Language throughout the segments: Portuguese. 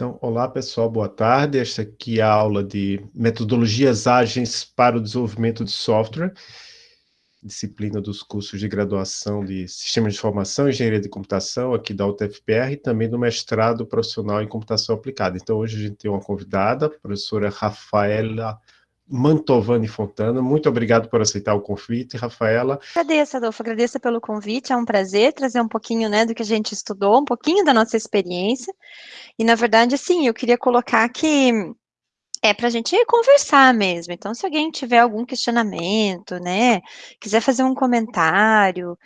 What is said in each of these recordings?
Então, olá pessoal, boa tarde. Esta aqui é a aula de metodologias ágeis para o desenvolvimento de software, disciplina dos cursos de graduação de Sistemas de Informação e Engenharia de Computação, aqui da UTFPR, e também do mestrado profissional em Computação Aplicada. Então, hoje a gente tem uma convidada, a professora Rafaela Mantovani Fontana. Muito obrigado por aceitar o convite, Rafaela. Agradeço, Adolfo, agradeço pelo convite, é um prazer trazer um pouquinho, né, do que a gente estudou, um pouquinho da nossa experiência, e na verdade, sim, eu queria colocar que é para a gente conversar mesmo, então se alguém tiver algum questionamento, né, quiser fazer um comentário,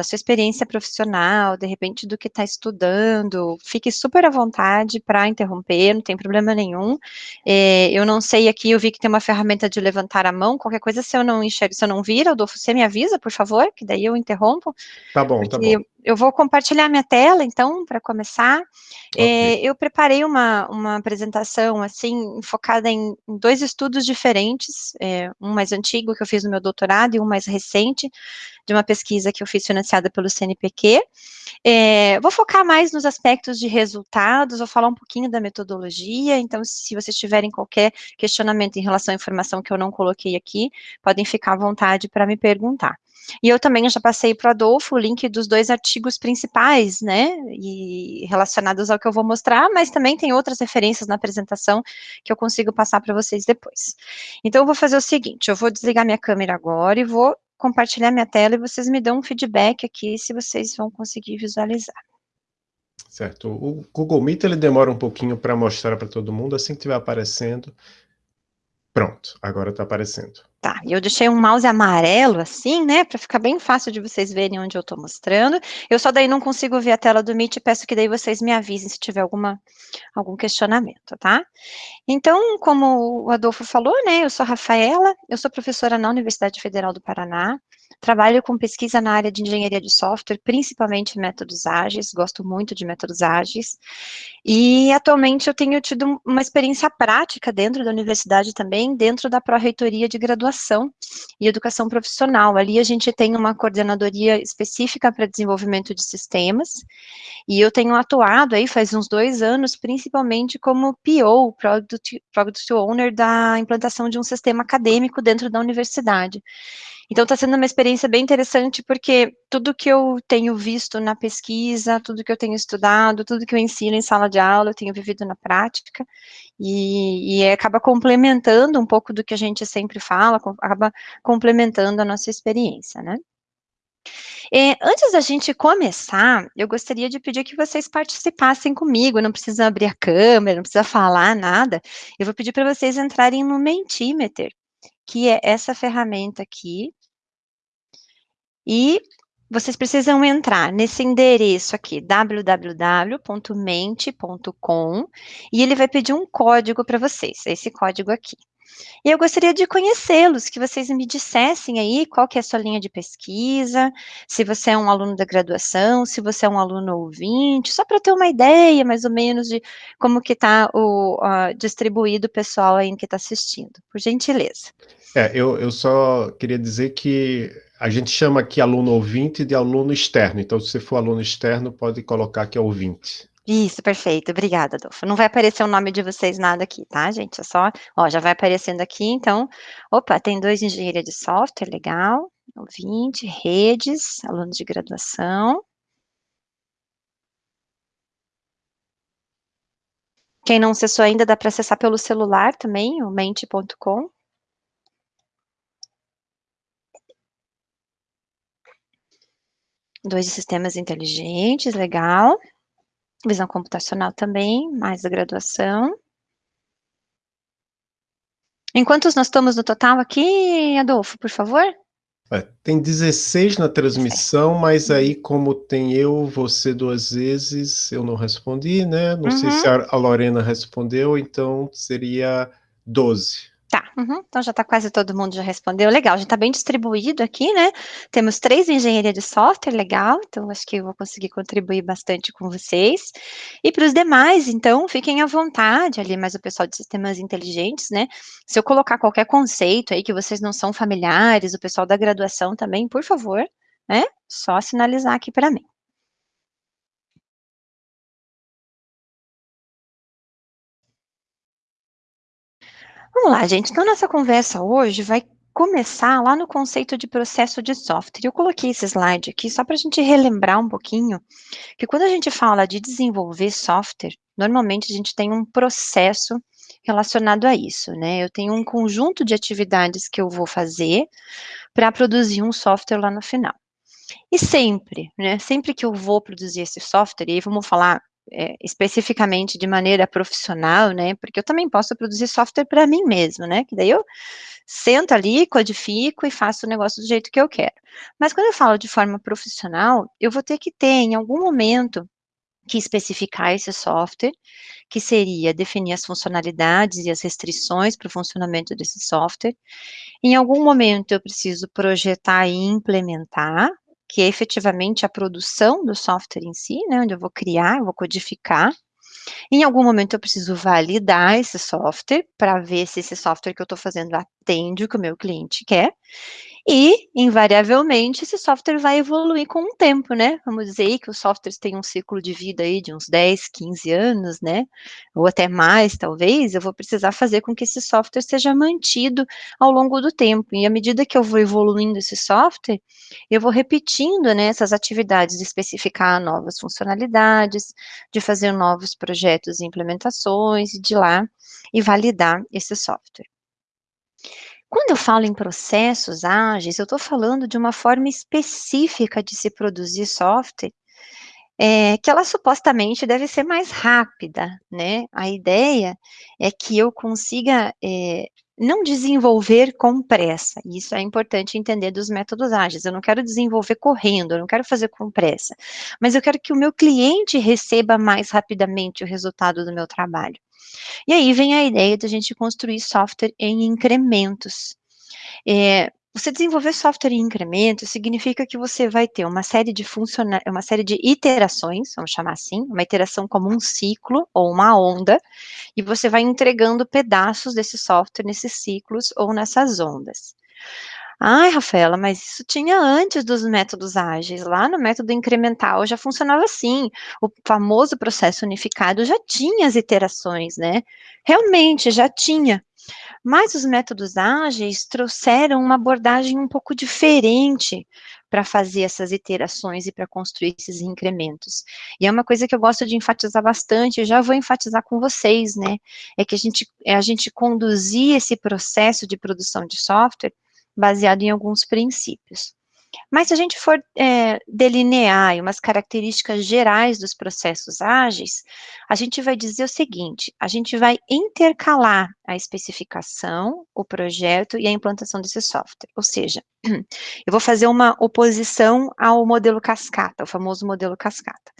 da sua experiência profissional, de repente do que está estudando, fique super à vontade para interromper, não tem problema nenhum. É, eu não sei aqui, eu vi que tem uma ferramenta de levantar a mão, qualquer coisa, se eu não enxergo, se eu não vir, Adolfo, você me avisa, por favor, que daí eu interrompo. Tá bom, tá bom. Eu vou compartilhar minha tela, então, para começar. Okay. É, eu preparei uma, uma apresentação, assim, focada em, em dois estudos diferentes, é, um mais antigo, que eu fiz no meu doutorado, e um mais recente, de uma pesquisa que eu fiz financiada pelo CNPq. É, vou focar mais nos aspectos de resultados, vou falar um pouquinho da metodologia, então, se vocês tiverem qualquer questionamento em relação à informação que eu não coloquei aqui, podem ficar à vontade para me perguntar. E eu também já passei para o Adolfo o link dos dois artigos principais, né, e relacionados ao que eu vou mostrar, mas também tem outras referências na apresentação que eu consigo passar para vocês depois. Então, eu vou fazer o seguinte, eu vou desligar minha câmera agora e vou compartilhar minha tela e vocês me dão um feedback aqui se vocês vão conseguir visualizar. Certo. O Google Meet ele demora um pouquinho para mostrar para todo mundo, assim que estiver aparecendo. Pronto, agora está aparecendo. Tá, eu deixei um mouse amarelo assim, né, para ficar bem fácil de vocês verem onde eu estou mostrando. Eu só daí não consigo ver a tela do Meet, peço que daí vocês me avisem se tiver alguma, algum questionamento, tá? Então, como o Adolfo falou, né, eu sou Rafaela, eu sou professora na Universidade Federal do Paraná, trabalho com pesquisa na área de engenharia de software, principalmente métodos ágeis, gosto muito de métodos ágeis, e atualmente eu tenho tido uma experiência prática dentro da universidade também, dentro da pró-reitoria de graduação e educação profissional. Ali a gente tem uma coordenadoria específica para desenvolvimento de sistemas, e eu tenho atuado aí faz uns dois anos, principalmente como PO, Product, Product Owner, da implantação de um sistema acadêmico dentro da universidade. Então, está sendo uma experiência bem interessante, porque tudo que eu tenho visto na pesquisa, tudo que eu tenho estudado, tudo que eu ensino em sala de aula, eu tenho vivido na prática, e, e acaba complementando um pouco do que a gente sempre fala, acaba complementando a nossa experiência, né? É, antes da gente começar, eu gostaria de pedir que vocês participassem comigo, não precisa abrir a câmera, não precisa falar nada, eu vou pedir para vocês entrarem no Mentimeter, que é essa ferramenta aqui, e vocês precisam entrar nesse endereço aqui, www.mente.com, e ele vai pedir um código para vocês, esse código aqui. E eu gostaria de conhecê-los, que vocês me dissessem aí qual que é a sua linha de pesquisa, se você é um aluno da graduação, se você é um aluno ouvinte, só para ter uma ideia, mais ou menos, de como que está o uh, distribuído o pessoal aí que está assistindo, por gentileza. É, eu, eu só queria dizer que a gente chama aqui aluno ouvinte de aluno externo, então se você for aluno externo, pode colocar que é ouvinte. Isso, perfeito, obrigada, Adolfo. Não vai aparecer o nome de vocês nada aqui, tá, gente? É só, ó, já vai aparecendo aqui, então, opa, tem dois engenharia de software, legal, ouvinte, redes, alunos de graduação. Quem não acessou ainda, dá para acessar pelo celular também, o mente.com. Dois sistemas inteligentes, legal. Visão computacional também, mais da graduação. Em quantos nós estamos no total aqui, Adolfo, por favor? É, tem 16 na transmissão, mas aí como tem eu, você duas vezes, eu não respondi, né? Não uhum. sei se a Lorena respondeu, então seria 12. Tá, uhum, então já está quase todo mundo já respondeu, legal, já está bem distribuído aqui, né, temos três engenharia de software, legal, então acho que eu vou conseguir contribuir bastante com vocês, e para os demais, então, fiquem à vontade ali, mas o pessoal de sistemas inteligentes, né, se eu colocar qualquer conceito aí que vocês não são familiares, o pessoal da graduação também, por favor, né, só sinalizar aqui para mim. Vamos lá, gente. Então, nossa conversa hoje vai começar lá no conceito de processo de software. Eu coloquei esse slide aqui só para a gente relembrar um pouquinho que quando a gente fala de desenvolver software, normalmente a gente tem um processo relacionado a isso, né? Eu tenho um conjunto de atividades que eu vou fazer para produzir um software lá no final. E sempre, né? Sempre que eu vou produzir esse software, e aí vamos falar é, especificamente de maneira profissional, né? Porque eu também posso produzir software para mim mesmo, né? Que daí eu sento ali, codifico e faço o negócio do jeito que eu quero. Mas quando eu falo de forma profissional, eu vou ter que ter, em algum momento, que especificar esse software, que seria definir as funcionalidades e as restrições para o funcionamento desse software. Em algum momento eu preciso projetar e implementar, que é efetivamente a produção do software em si, né, onde eu vou criar, eu vou codificar. Em algum momento eu preciso validar esse software para ver se esse software que eu estou fazendo atende o que o meu cliente quer. E, invariavelmente, esse software vai evoluir com o tempo, né? Vamos dizer que os softwares têm um ciclo de vida aí de uns 10, 15 anos, né? Ou até mais, talvez, eu vou precisar fazer com que esse software seja mantido ao longo do tempo. E à medida que eu vou evoluindo esse software, eu vou repetindo, né, essas atividades de especificar novas funcionalidades, de fazer novos projetos e implementações, e de lá e validar esse software. Quando eu falo em processos ágeis, eu estou falando de uma forma específica de se produzir software, é, que ela supostamente deve ser mais rápida, né? A ideia é que eu consiga é, não desenvolver com pressa. Isso é importante entender dos métodos ágeis. Eu não quero desenvolver correndo, eu não quero fazer com pressa, mas eu quero que o meu cliente receba mais rapidamente o resultado do meu trabalho. E aí vem a ideia de a gente construir software em incrementos. É, você desenvolver software em incrementos significa que você vai ter uma série de uma série de iterações, vamos chamar assim, uma iteração como um ciclo ou uma onda, e você vai entregando pedaços desse software nesses ciclos ou nessas ondas. Ai, Rafaela, mas isso tinha antes dos métodos ágeis. Lá no método incremental já funcionava assim. O famoso processo unificado já tinha as iterações, né? Realmente já tinha. Mas os métodos ágeis trouxeram uma abordagem um pouco diferente para fazer essas iterações e para construir esses incrementos. E é uma coisa que eu gosto de enfatizar bastante, já vou enfatizar com vocês, né? É que a gente, é a gente conduzir esse processo de produção de software baseado em alguns princípios. Mas se a gente for é, delinear umas características gerais dos processos ágeis, a gente vai dizer o seguinte, a gente vai intercalar a especificação, o projeto e a implantação desse software. Ou seja, eu vou fazer uma oposição ao modelo cascata, o famoso modelo cascata.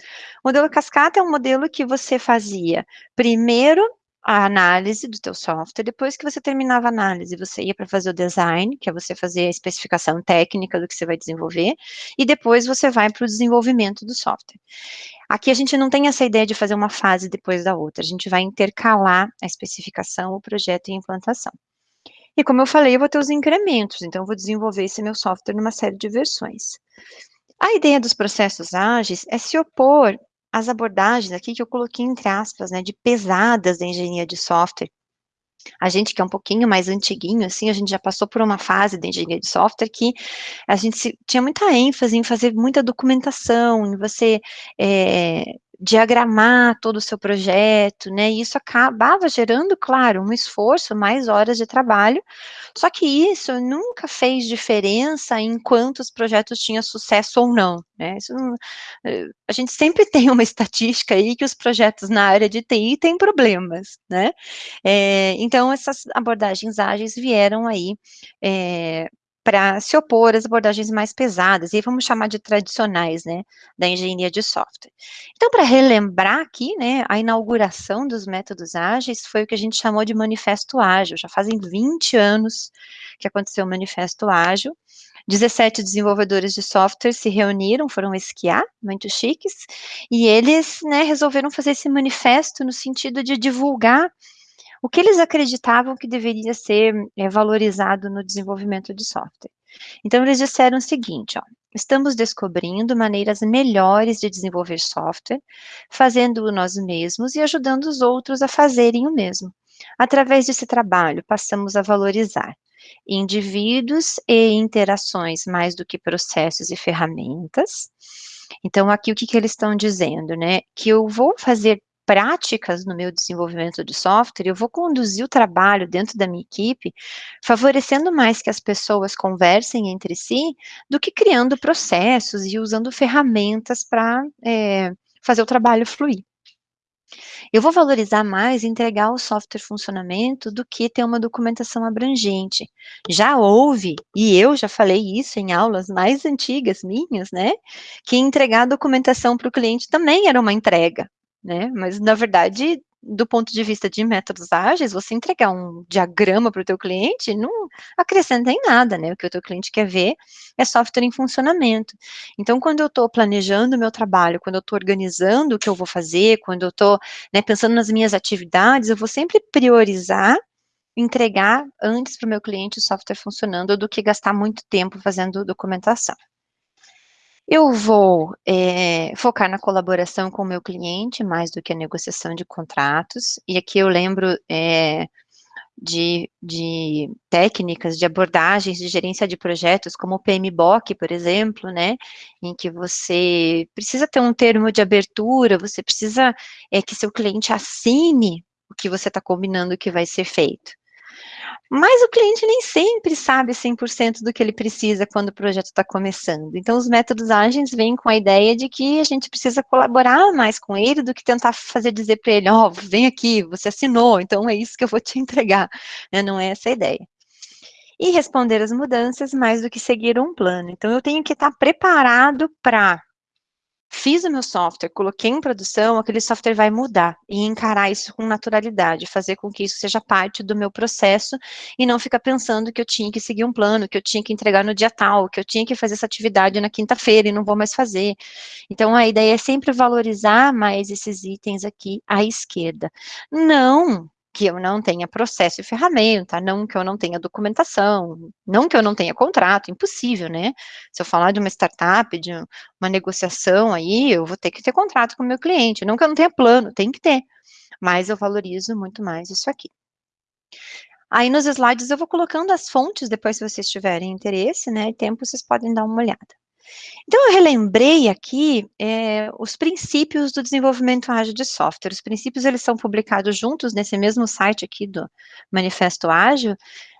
O modelo cascata é um modelo que você fazia primeiro a análise do teu software, depois que você terminava a análise, você ia para fazer o design, que é você fazer a especificação técnica do que você vai desenvolver, e depois você vai para o desenvolvimento do software. Aqui a gente não tem essa ideia de fazer uma fase depois da outra, a gente vai intercalar a especificação, o projeto e a implantação. E como eu falei, eu vou ter os incrementos, então eu vou desenvolver esse meu software numa série de versões. A ideia dos processos ágeis é se opor as abordagens aqui que eu coloquei entre aspas, né, de pesadas da engenharia de software. A gente que é um pouquinho mais antiguinho, assim, a gente já passou por uma fase da engenharia de software que a gente se, tinha muita ênfase em fazer muita documentação, em você é, diagramar todo o seu projeto, né, e isso acabava gerando, claro, um esforço, mais horas de trabalho, só que isso nunca fez diferença em quantos projetos tinham sucesso ou não, né, não, eh, a gente sempre tem uma estatística aí que os projetos na área de TI têm problemas, né, é, então essas abordagens ágeis vieram aí é, para se opor às abordagens mais pesadas, e vamos chamar de tradicionais, né, da engenharia de software. Então, para relembrar aqui, né, a inauguração dos métodos ágeis foi o que a gente chamou de manifesto ágil, já fazem 20 anos que aconteceu o manifesto ágil, 17 desenvolvedores de software se reuniram, foram esquiar, muito chiques, e eles, né, resolveram fazer esse manifesto no sentido de divulgar o que eles acreditavam que deveria ser é, valorizado no desenvolvimento de software. Então, eles disseram o seguinte, ó, estamos descobrindo maneiras melhores de desenvolver software, fazendo-o nós mesmos e ajudando os outros a fazerem o mesmo. Através desse trabalho, passamos a valorizar indivíduos e interações mais do que processos e ferramentas. Então, aqui o que, que eles estão dizendo, né? Que eu vou fazer práticas no meu desenvolvimento de software, eu vou conduzir o trabalho dentro da minha equipe, favorecendo mais que as pessoas conversem entre si, do que criando processos e usando ferramentas para é, fazer o trabalho fluir. Eu vou valorizar mais entregar o software funcionamento do que ter uma documentação abrangente. Já houve, e eu já falei isso em aulas mais antigas minhas, né, que entregar a documentação para o cliente também era uma entrega, né, mas na verdade do ponto de vista de métodos ágeis, você entregar um diagrama para o teu cliente não acrescenta em nada, né? O que o teu cliente quer ver é software em funcionamento. Então, quando eu estou planejando o meu trabalho, quando eu estou organizando o que eu vou fazer, quando eu estou né, pensando nas minhas atividades, eu vou sempre priorizar entregar antes para o meu cliente o software funcionando do que gastar muito tempo fazendo documentação. Eu vou é, focar na colaboração com o meu cliente, mais do que a negociação de contratos, e aqui eu lembro é, de, de, técnicas, de abordagens de gerência de projetos, como o PMBOK, por exemplo, né, em que você precisa ter um termo de abertura, você precisa é, que seu cliente assine o que você está combinando que vai ser feito. Mas o cliente nem sempre sabe 100% do que ele precisa quando o projeto está começando. Então, os métodos ágeis vêm com a ideia de que a gente precisa colaborar mais com ele do que tentar fazer dizer para ele, ó, oh, vem aqui, você assinou, então é isso que eu vou te entregar. Né? Não é essa a ideia. E responder às mudanças mais do que seguir um plano. Então, eu tenho que estar preparado para Fiz o meu software, coloquei em produção, aquele software vai mudar e encarar isso com naturalidade, fazer com que isso seja parte do meu processo e não ficar pensando que eu tinha que seguir um plano, que eu tinha que entregar no dia tal, que eu tinha que fazer essa atividade na quinta-feira e não vou mais fazer. Então, a ideia é sempre valorizar mais esses itens aqui à esquerda. Não que eu não tenha processo e ferramenta, não que eu não tenha documentação, não que eu não tenha contrato, impossível, né? Se eu falar de uma startup, de uma negociação aí, eu vou ter que ter contrato com o meu cliente, não que eu não tenha plano, tem que ter, mas eu valorizo muito mais isso aqui. Aí nos slides eu vou colocando as fontes, depois se vocês tiverem interesse, né, tempo, vocês podem dar uma olhada. Então, eu relembrei aqui é, os princípios do desenvolvimento ágil de software. Os princípios, eles são publicados juntos nesse mesmo site aqui do Manifesto Ágil,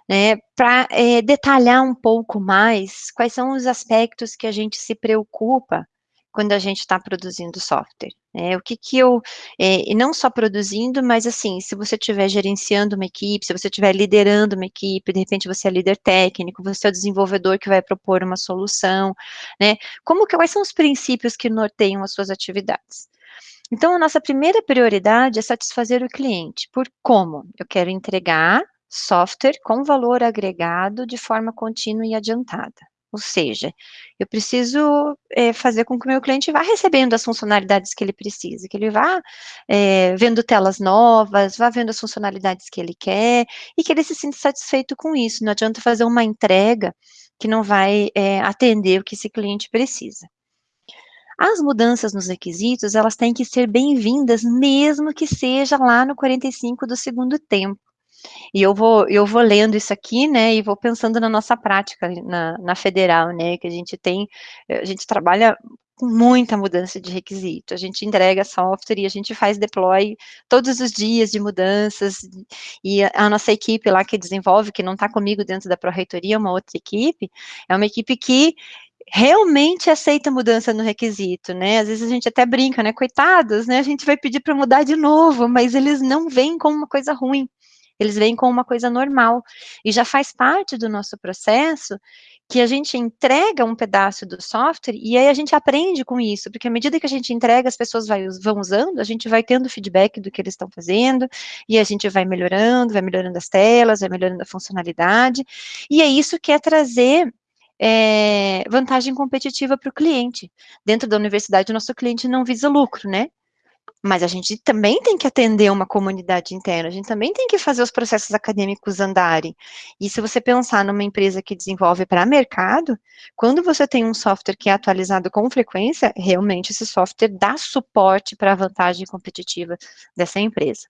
né, para é, detalhar um pouco mais quais são os aspectos que a gente se preocupa quando a gente está produzindo software. Né? O que que eu, é, e não só produzindo, mas assim, se você estiver gerenciando uma equipe, se você estiver liderando uma equipe, de repente você é líder técnico, você é o desenvolvedor que vai propor uma solução, né? Como que, quais são os princípios que norteiam as suas atividades? Então, a nossa primeira prioridade é satisfazer o cliente. Por como? Eu quero entregar software com valor agregado de forma contínua e adiantada. Ou seja, eu preciso é, fazer com que o meu cliente vá recebendo as funcionalidades que ele precisa, que ele vá é, vendo telas novas, vá vendo as funcionalidades que ele quer, e que ele se sinta satisfeito com isso. Não adianta fazer uma entrega que não vai é, atender o que esse cliente precisa. As mudanças nos requisitos, elas têm que ser bem-vindas, mesmo que seja lá no 45 do segundo tempo. E eu vou, eu vou lendo isso aqui, né, e vou pensando na nossa prática na, na federal, né, que a gente tem, a gente trabalha com muita mudança de requisito. A gente entrega software e a gente faz deploy todos os dias de mudanças, e a, nossa equipe lá que desenvolve, que não está comigo dentro da Pró-Reitoria, é uma outra equipe, é uma equipe que realmente aceita mudança no requisito, né? Às vezes a gente até brinca, né? Coitados, né? A gente vai pedir para mudar de novo, mas eles não vêm como uma coisa ruim eles vêm com uma coisa normal, e já faz parte do nosso processo que a gente entrega um pedaço do software e aí a gente aprende com isso, porque à medida que a gente entrega, as pessoas vai, vão usando, a gente vai tendo feedback do que eles estão fazendo, e a gente vai melhorando, vai melhorando as telas, vai melhorando a funcionalidade, e é isso que é trazer é, vantagem competitiva para o cliente. Dentro da universidade, o nosso cliente não visa lucro, né? Mas a gente também tem que atender uma comunidade interna, a gente também tem que fazer os processos acadêmicos andarem. E se você pensar numa empresa que desenvolve para mercado, quando você tem um software que é atualizado com frequência, realmente esse software dá suporte para a vantagem competitiva dessa empresa.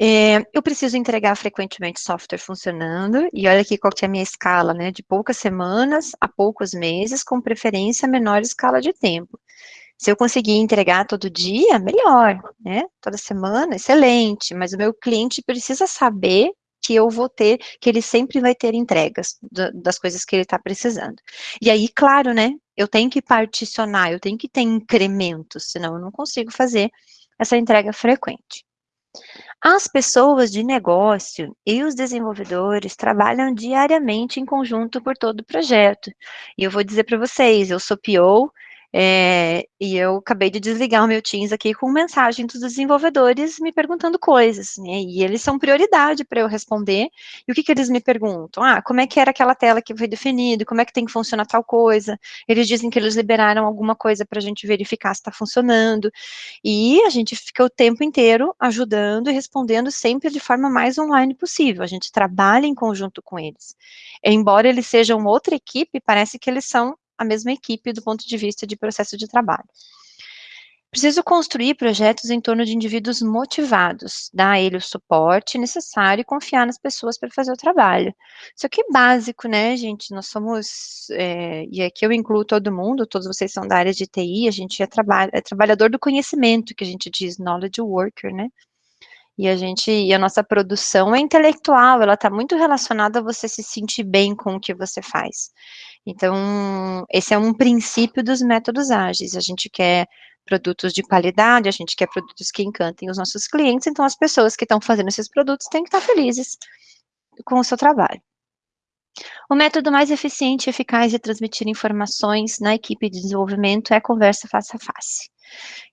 É, eu preciso entregar frequentemente software funcionando, e olha aqui qual que é a minha escala, né, de poucas semanas a poucos meses, com preferência menor escala de tempo. Se eu conseguir entregar todo dia, melhor, né, toda semana, excelente, mas o meu cliente precisa saber que eu vou ter, que ele sempre vai ter entregas das coisas que ele está precisando. E aí, claro, né, eu tenho que particionar, eu tenho que ter incrementos, senão eu não consigo fazer essa entrega frequente. As pessoas de negócio e os desenvolvedores trabalham diariamente em conjunto por todo o projeto. E eu vou dizer para vocês, eu sou PO, é, e eu acabei de desligar o meu Teams aqui com mensagem dos desenvolvedores me perguntando coisas, né? E eles são prioridade para eu responder. E o que, que eles me perguntam? Ah, como é que era aquela tela que foi definida? Como é que tem que funcionar tal coisa? Eles dizem que eles liberaram alguma coisa para a gente verificar se está funcionando. E a gente fica o tempo inteiro ajudando e respondendo sempre de forma mais online possível. A gente trabalha em conjunto com eles. Embora eles sejam outra equipe, parece que eles são a mesma equipe do ponto de vista de processo de trabalho. Preciso construir projetos em torno de indivíduos motivados, dar a ele o suporte necessário e confiar nas pessoas para fazer o trabalho. Isso aqui é básico, né, gente? Nós somos, é, e aqui eu incluo todo mundo, todos vocês são da área de TI, a gente é, traba é trabalhador do conhecimento, que a gente diz knowledge worker, né? E a gente, e a nossa produção é intelectual, ela está muito relacionada a você se sentir bem com o que você faz. Então, esse é um princípio dos métodos ágeis. A gente quer produtos de qualidade, a gente quer produtos que encantem os nossos clientes, então as pessoas que estão fazendo esses produtos têm que estar felizes com o seu trabalho. O método mais eficiente e eficaz de transmitir informações na equipe de desenvolvimento é conversa face a face.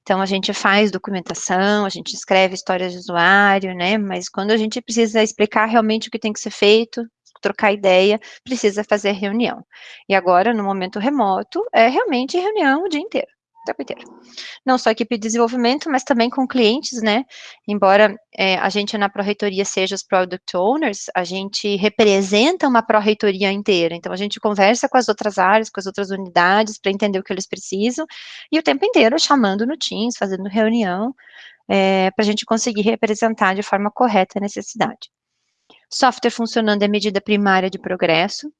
Então, a gente faz documentação, a gente escreve histórias de usuário, né, mas quando a gente precisa explicar realmente o que tem que ser feito, trocar ideia, precisa fazer reunião. E agora, no momento remoto, é realmente reunião o dia inteiro, o tempo inteiro. Não só equipe de desenvolvimento, mas também com clientes, né? Embora é, a gente na pró-reitoria seja os product owners, a gente representa uma pró-reitoria inteira. Então, a gente conversa com as outras áreas, com as outras unidades, para entender o que eles precisam, e o tempo inteiro chamando no Teams, fazendo reunião, é, para a gente conseguir representar de forma correta a necessidade. Software funcionando é medida primária de progresso.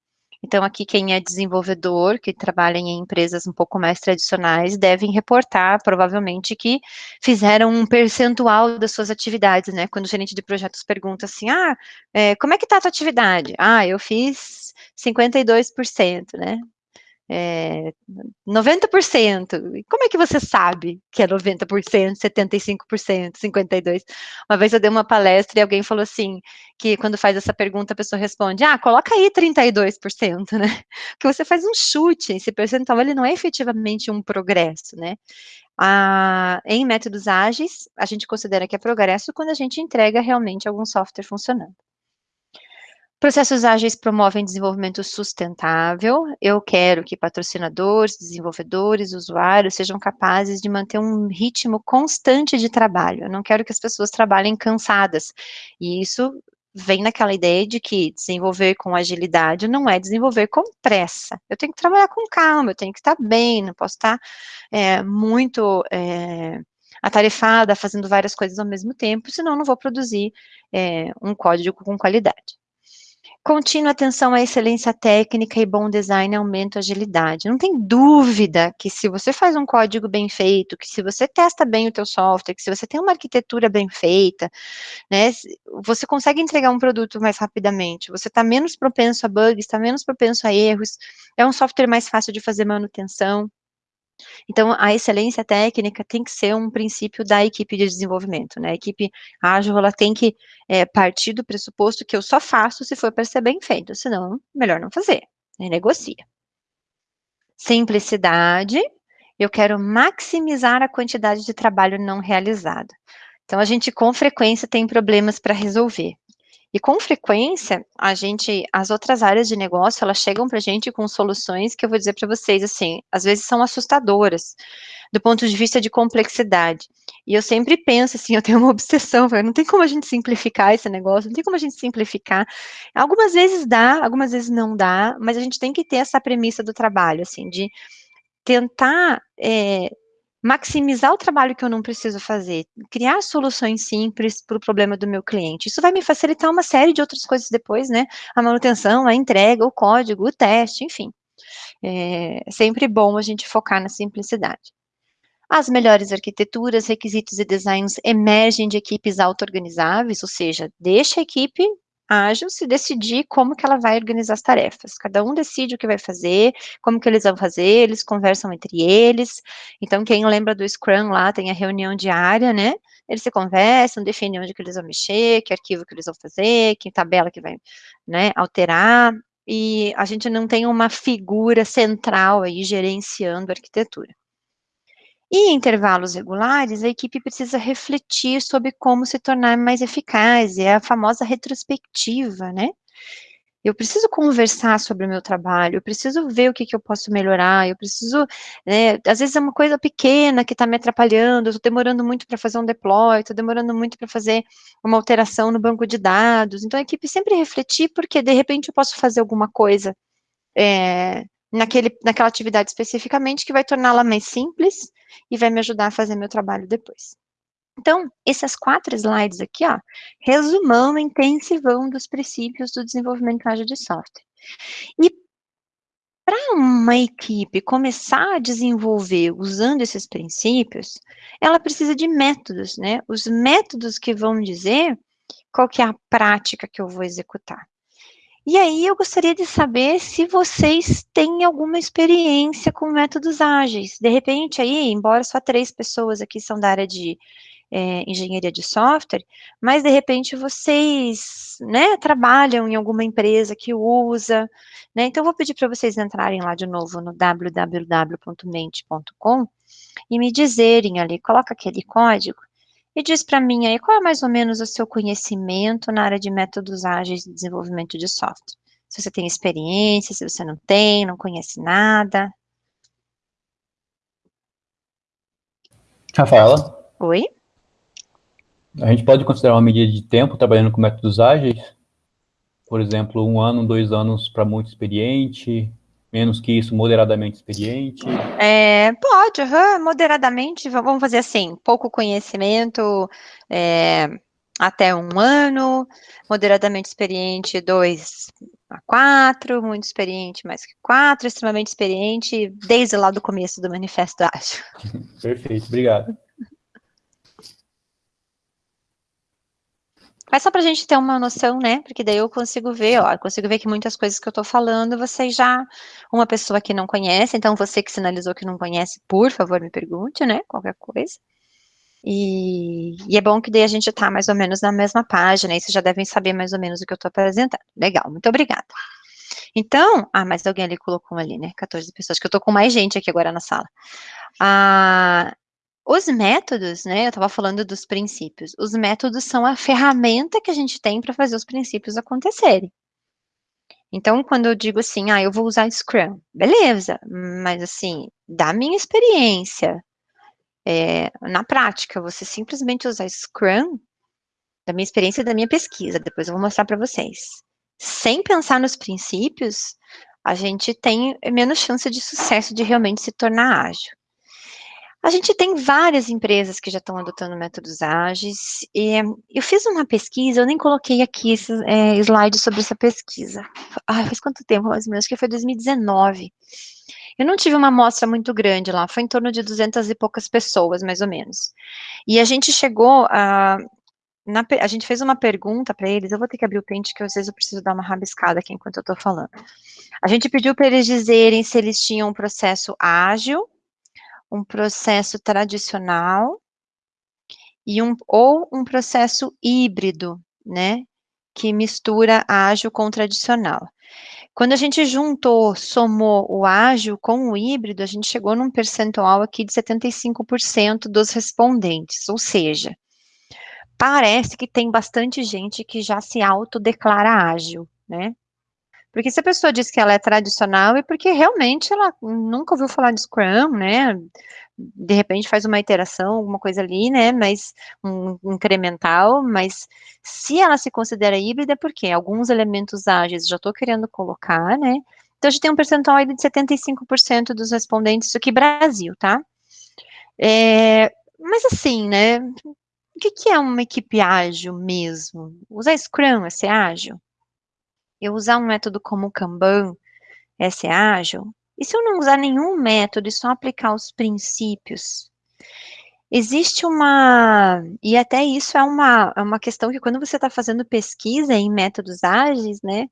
Então, aqui quem é desenvolvedor, que trabalha em empresas um pouco mais tradicionais, devem reportar, provavelmente, que fizeram um percentual das suas atividades, né? Quando o gerente de projetos pergunta assim, ah, é, como é que está a tua atividade? Ah, eu fiz 52%, né? É, 90%. E como é que você sabe que é 90%, 75%, 52%? Uma vez eu dei uma palestra e alguém falou assim, que quando faz essa pergunta a pessoa responde, ah, coloca aí 32%, né? Porque você faz um chute, esse percentual ele não é efetivamente um progresso, né? Ah, em métodos ágeis, a gente considera que é progresso quando a gente entrega realmente algum software funcionando. Processos ágeis promovem desenvolvimento sustentável. Eu quero que patrocinadores, desenvolvedores, usuários sejam capazes de manter um ritmo constante de trabalho. Eu não quero que as pessoas trabalhem cansadas. E isso vem naquela ideia de que desenvolver com agilidade não é desenvolver com pressa. Eu tenho que trabalhar com calma, eu tenho que estar bem, não posso estar é, muito é, atarefada, fazendo várias coisas ao mesmo tempo, senão não vou produzir é, um código com qualidade. Contínua atenção à excelência técnica e bom design aumenta a agilidade. Não tem dúvida que se você faz um código bem feito, que se você testa bem o teu software, que se você tem uma arquitetura bem feita, né, você consegue entregar um produto mais rapidamente, você está menos propenso a bugs, está menos propenso a erros, é um software mais fácil de fazer manutenção, então, a excelência técnica tem que ser um princípio da equipe de desenvolvimento, né? A equipe ágil, ela tem que é, partir do pressuposto que eu só faço se for para ser bem feito, senão, melhor não fazer, né? negocia. Simplicidade, eu quero maximizar a quantidade de trabalho não realizado. Então, a gente, com frequência, tem problemas para resolver. E com frequência, a gente, as outras áreas de negócio, elas chegam para a gente com soluções que eu vou dizer para vocês, assim, às vezes são assustadoras, do ponto de vista de complexidade. E eu sempre penso assim, eu tenho uma obsessão, não tem como a gente simplificar esse negócio, não tem como a gente simplificar. Algumas vezes dá, algumas vezes não dá, mas a gente tem que ter essa premissa do trabalho, assim, de tentar é, maximizar o trabalho que eu não preciso fazer, criar soluções simples para o problema do meu cliente. Isso vai me facilitar uma série de outras coisas depois, né? A manutenção, a entrega, o código, o teste, enfim. É sempre bom a gente focar na simplicidade. As melhores arquiteturas, requisitos e designs emergem de equipes auto-organizáveis, ou seja, deixa a equipe ágil se decidir como que ela vai organizar as tarefas. Cada um decide o que vai fazer, como que eles vão fazer, eles conversam entre eles. Então, quem lembra do Scrum lá, tem a reunião diária, né? Eles se conversam, definem onde que eles vão mexer, que arquivo que eles vão fazer, que tabela que vai, né, alterar. E a gente não tem uma figura central aí gerenciando a arquitetura. E em intervalos regulares, a equipe precisa refletir sobre como se tornar mais eficaz, é a famosa retrospectiva, né? Eu preciso conversar sobre o meu trabalho, eu preciso ver o que, que eu posso melhorar, eu preciso, né, às vezes é uma coisa pequena que está me atrapalhando, eu estou demorando muito para fazer um deploy, estou demorando muito para fazer uma alteração no banco de dados, então a equipe sempre refletir, porque de repente eu posso fazer alguma coisa é, naquele, naquela atividade especificamente, que vai torná-la mais simples e vai me ajudar a fazer meu trabalho depois. Então, esses quatro slides aqui, ó, resumão intensivão dos princípios do desenvolvimento ágil de software. E para uma equipe começar a desenvolver usando esses princípios, ela precisa de métodos, né? Os métodos que vão dizer qual que é a prática que eu vou executar. E aí eu gostaria de saber se vocês têm alguma experiência com métodos ágeis. De repente aí, embora só três pessoas aqui são da área de é, engenharia de software, mas de repente vocês, né, trabalham em alguma empresa que usa, né, então eu vou pedir para vocês entrarem lá de novo no www.mente.com e me dizerem ali, coloca aquele código, e diz para mim aí qual é mais ou menos o seu conhecimento na área de métodos ágeis de desenvolvimento de software. Se você tem experiência, se você não tem, não conhece nada. Rafaela? Oi? A gente pode considerar uma medida de tempo trabalhando com métodos ágeis? Por exemplo, um ano, dois anos para muito experiente, menos que isso, moderadamente experiente? É, pode, uhum, moderadamente, vamos fazer assim, pouco conhecimento, é, até um ano, moderadamente experiente, dois a quatro, muito experiente, mais que quatro, extremamente experiente, desde lá do começo do manifesto ágil. Perfeito, obrigado. Mas só para a gente ter uma noção, né? Porque daí eu consigo ver, ó, eu consigo ver que muitas coisas que eu estou falando, vocês já, uma pessoa que não conhece, então você que sinalizou que não conhece, por favor, me pergunte, né? Qualquer coisa. E, e é bom que daí a gente está mais ou menos na mesma página, e vocês já devem saber mais ou menos o que eu estou apresentando. Legal, muito obrigada. Então, ah, mas alguém ali colocou ali, né? 14 pessoas, que eu estou com mais gente aqui agora na sala. Ah, os métodos, né, eu estava falando dos princípios, os métodos são a ferramenta que a gente tem para fazer os princípios acontecerem. Então, quando eu digo assim, ah, eu vou usar Scrum, beleza, mas assim, da minha experiência, é, na prática, você simplesmente usar Scrum, da minha experiência e da minha pesquisa, depois eu vou mostrar para vocês, sem pensar nos princípios, a gente tem menos chance de sucesso de realmente se tornar ágil. A gente tem várias empresas que já estão adotando métodos ágeis. E eu fiz uma pesquisa, eu nem coloquei aqui esses é, slides sobre essa pesquisa. Ah, faz quanto tempo, mais ou menos? Que foi 2019. Eu não tive uma amostra muito grande lá, foi em torno de 200 e poucas pessoas, mais ou menos. E a gente chegou a... Na, a gente fez uma pergunta para eles, eu vou ter que abrir o pente, que às vezes eu preciso dar uma rabiscada aqui enquanto eu estou falando. A gente pediu para eles dizerem se eles tinham um processo ágil, um processo tradicional e um, ou um processo híbrido, né, que mistura ágil com tradicional. Quando a gente juntou, somou o ágil com o híbrido, a gente chegou num percentual aqui de 75% dos respondentes, ou seja, parece que tem bastante gente que já se autodeclara ágil, né? Porque se a pessoa diz que ela é tradicional, é porque realmente ela nunca ouviu falar de Scrum, né? De repente faz uma iteração, alguma coisa ali, né? Mas um incremental, mas se ela se considera híbrida, é porque alguns elementos ágeis já estou querendo colocar, né? Então a gente tem um percentual aí de 75% dos respondentes, isso aqui Brasil, tá? É, mas assim, né? O que, que é uma equipe ágil mesmo? Usar Scrum é ser ágil? Eu usar um método como o Kanban é ser ágil? E se eu não usar nenhum método e só aplicar os princípios? Existe uma, e até isso é uma, é uma questão que quando você está fazendo pesquisa em métodos ágeis, né,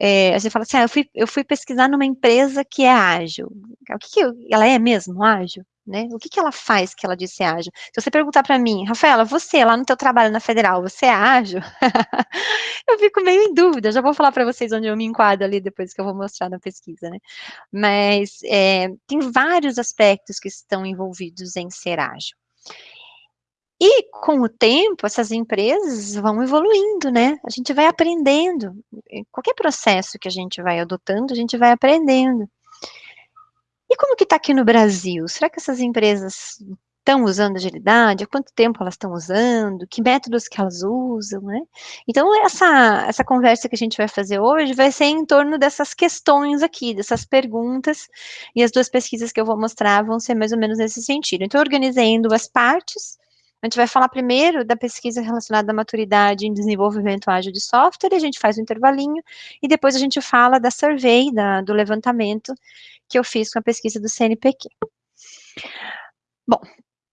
é, você fala assim, ah, eu fui, eu fui pesquisar numa empresa que é ágil. O que, que ela é mesmo ágil? Né? O que, que ela faz que ela disse ágil? Se você perguntar para mim, Rafaela, você lá no teu trabalho na Federal, você é ágil? eu fico meio em dúvida. Já vou falar para vocês onde eu me enquadro ali depois que eu vou mostrar na pesquisa, né? Mas é, tem vários aspectos que estão envolvidos em ser ágil. E com o tempo, essas empresas vão evoluindo, né? A gente vai aprendendo. Qualquer processo que a gente vai adotando, a gente vai aprendendo. E como que está aqui no Brasil? Será que essas empresas estão usando agilidade? Há quanto tempo elas estão usando? Que métodos que elas usam, né? Então, essa, essa conversa que a gente vai fazer hoje vai ser em torno dessas questões aqui, dessas perguntas, e as duas pesquisas que eu vou mostrar vão ser mais ou menos nesse sentido. Então, eu organizei em duas partes, a gente vai falar primeiro da pesquisa relacionada à maturidade em desenvolvimento ágil de software, e a gente faz um intervalinho, e depois a gente fala da survey, da, do levantamento que eu fiz com a pesquisa do CNPq. Bom,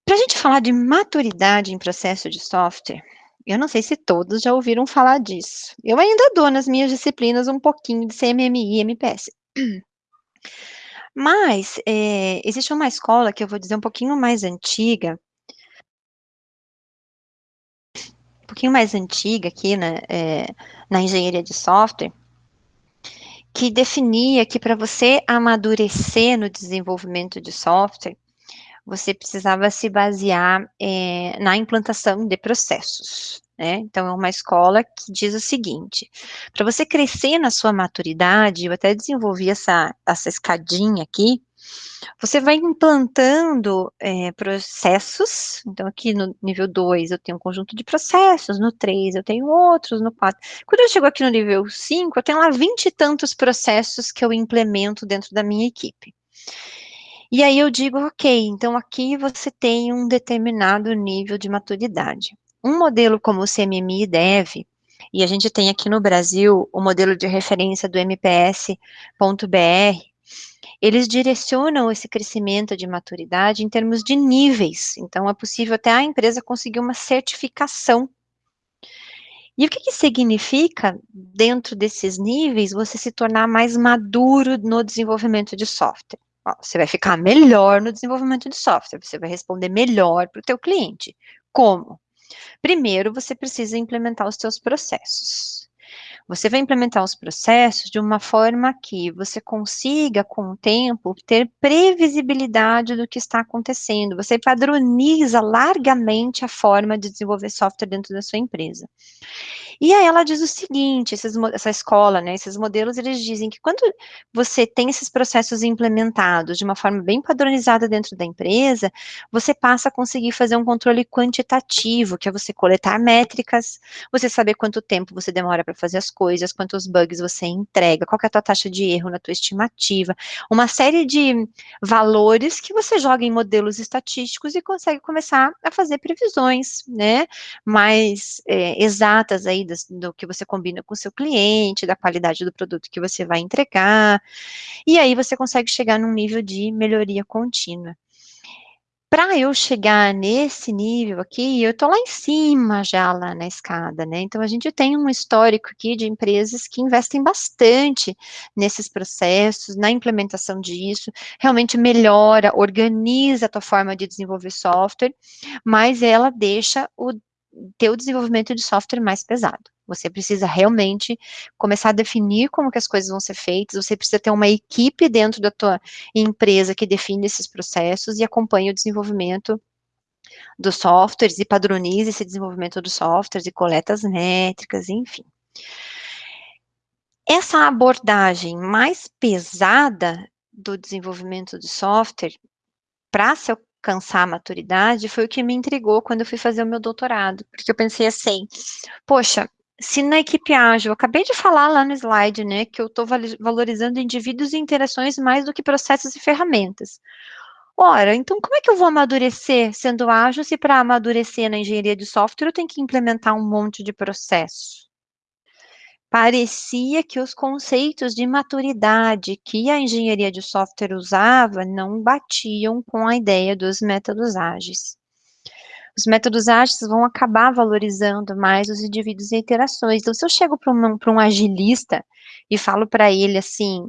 para a gente falar de maturidade em processo de software, eu não sei se todos já ouviram falar disso. Eu ainda dou nas minhas disciplinas um pouquinho de CMMI e MPS. Mas, é, existe uma escola que eu vou dizer um pouquinho mais antiga, pouquinho mais antiga aqui, né, é, na engenharia de software, que definia que para você amadurecer no desenvolvimento de software, você precisava se basear é, na implantação de processos. Né? Então, é uma escola que diz o seguinte: para você crescer na sua maturidade, eu até desenvolvi essa, essa escadinha aqui, você vai implantando é, processos, então aqui no nível 2 eu tenho um conjunto de processos, no 3 eu tenho outros, no 4. Quando eu chego aqui no nível 5, eu tenho lá 20 e tantos processos que eu implemento dentro da minha equipe. E aí eu digo, ok, então aqui você tem um determinado nível de maturidade. Um modelo como o CMMI deve, e a gente tem aqui no Brasil o modelo de referência do MPS.br, eles direcionam esse crescimento de maturidade em termos de níveis. Então, é possível até a empresa conseguir uma certificação. E o que, que significa, dentro desses níveis, você se tornar mais maduro no desenvolvimento de software? Ó, você vai ficar melhor no desenvolvimento de software, você vai responder melhor para o teu cliente. Como? Primeiro, você precisa implementar os seus processos. Você vai implementar os processos de uma forma que você consiga, com o tempo, ter previsibilidade do que está acontecendo. Você padroniza largamente a forma de desenvolver software dentro da sua empresa. E aí ela diz o seguinte, esses, essa escola, né, esses modelos, eles dizem que quando você tem esses processos implementados de uma forma bem padronizada dentro da empresa, você passa a conseguir fazer um controle quantitativo, que é você coletar métricas, você saber quanto tempo você demora para fazer as coisas, quantos bugs você entrega, qual é a tua taxa de erro na tua estimativa, uma série de valores que você joga em modelos estatísticos e consegue começar a fazer previsões, né, mais é, exatas aí do, que você combina com o seu cliente, da qualidade do produto que você vai entregar, e aí você consegue chegar num nível de melhoria contínua para eu chegar nesse nível aqui, eu estou lá em cima já lá na escada, né? Então a gente tem um histórico aqui de empresas que investem bastante nesses processos, na implementação disso, realmente melhora, organiza a tua forma de desenvolver software, mas ela deixa o teu desenvolvimento de software mais pesado. Você precisa realmente começar a definir como que as coisas vão ser feitas, você precisa ter uma equipe dentro da tua empresa que define esses processos e acompanha o desenvolvimento dos softwares e padroniza esse desenvolvimento dos softwares e coleta as métricas, enfim. Essa abordagem mais pesada do desenvolvimento de software, para se alcançar a maturidade, foi o que me intrigou quando eu fui fazer o meu doutorado, porque eu pensei assim, poxa, se na equipe ágil, eu acabei de falar lá no slide, né, que eu estou valorizando indivíduos e interações mais do que processos e ferramentas. Ora, então como é que eu vou amadurecer sendo ágil se para amadurecer na engenharia de software eu tenho que implementar um monte de processo? Parecia que os conceitos de maturidade que a engenharia de software usava não batiam com a ideia dos métodos ágeis. Os métodos ágeis vão acabar valorizando mais os indivíduos e interações. Então, se eu chego para um, um agilista e falo para ele assim,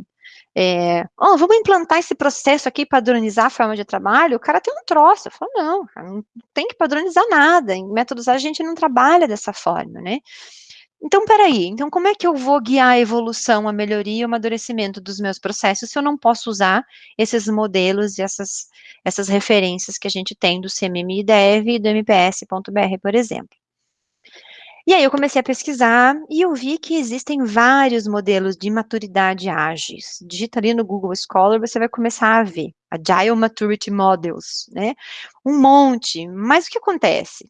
é, oh, vamos implantar esse processo aqui, padronizar a forma de trabalho, o cara tem um troço. Eu falo, não, não tem que padronizar nada, em métodos a gente não trabalha dessa forma, né? Então, peraí, então como é que eu vou guiar a evolução, a melhoria e o amadurecimento dos meus processos se eu não posso usar esses modelos e essas, essas referências que a gente tem do CMMI Dev e do MPS.br, por exemplo? E aí eu comecei a pesquisar e eu vi que existem vários modelos de maturidade ágeis. Digita ali no Google Scholar, você vai começar a ver Agile Maturity Models, né? Um monte. Mas o que acontece?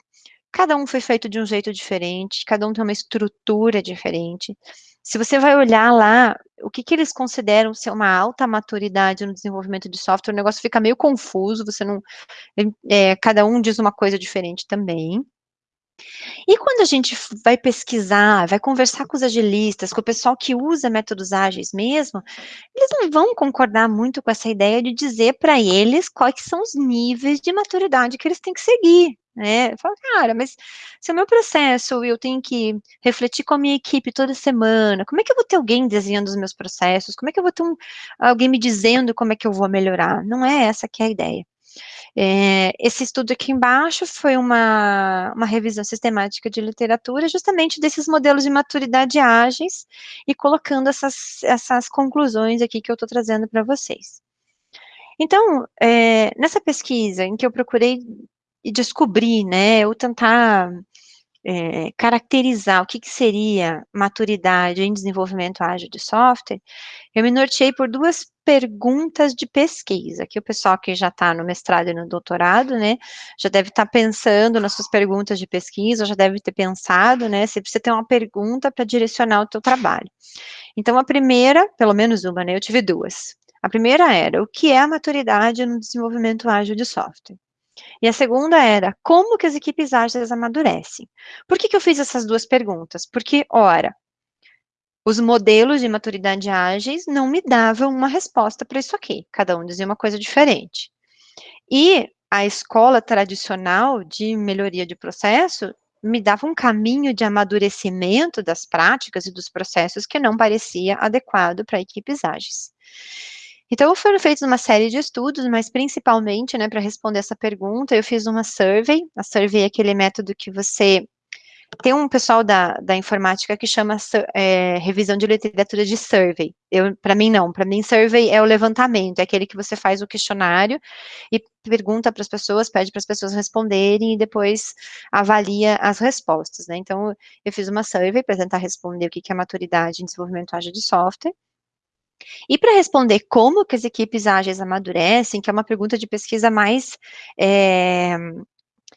Cada um foi feito de um jeito diferente, cada um tem uma estrutura diferente. Se você vai olhar lá, o que, que eles consideram ser uma alta maturidade no desenvolvimento de software, o negócio fica meio confuso, você não. É, cada um diz uma coisa diferente também. E quando a gente vai pesquisar, vai conversar com os agilistas, com o pessoal que usa métodos ágeis mesmo, eles não vão concordar muito com essa ideia de dizer para eles quais são os níveis de maturidade que eles têm que seguir, né? Fala, cara, mas se o meu processo eu tenho que refletir com a minha equipe toda semana, como é que eu vou ter alguém desenhando os meus processos? Como é que eu vou ter um, alguém me dizendo como é que eu vou melhorar? Não é essa que é a ideia. É, esse estudo aqui embaixo foi uma, uma revisão sistemática de literatura, justamente desses modelos de maturidade ágeis, e colocando essas, essas conclusões aqui que eu estou trazendo para vocês. Então, é, nessa pesquisa em que eu procurei descobrir, né, ou tentar é, caracterizar o que, que, seria maturidade em desenvolvimento ágil de software, eu me norteei por duas perguntas de pesquisa, que o pessoal que já está no mestrado e no doutorado, né, já deve estar tá pensando nas suas perguntas de pesquisa, já deve ter pensado, né, você precisa ter uma pergunta para direcionar o teu trabalho. Então, a primeira, pelo menos uma, né, eu tive duas. A primeira era, o que é a maturidade no desenvolvimento ágil de software? E a segunda era, como que as equipes ágeis amadurecem? Por que, que eu fiz essas duas perguntas? Porque, ora, os modelos de maturidade ágeis não me davam uma resposta para isso aqui, cada um dizia uma coisa diferente. E a escola tradicional de melhoria de processo me dava um caminho de amadurecimento das práticas e dos processos que não parecia adequado para equipes ágeis. Então, foram feitos uma série de estudos, mas principalmente, né, para responder essa pergunta, eu fiz uma survey. A survey é aquele método que você tem um pessoal da, da informática que chama é, revisão de literatura de survey. Para mim, não. Para mim, survey é o levantamento, é aquele que você faz o questionário e pergunta para as pessoas, pede para as pessoas responderem e depois avalia as respostas. Né? Então, eu fiz uma survey para tentar responder o que é maturidade em desenvolvimento ágil de software. E para responder como que as equipes ágeis amadurecem, que é uma pergunta de pesquisa mais é,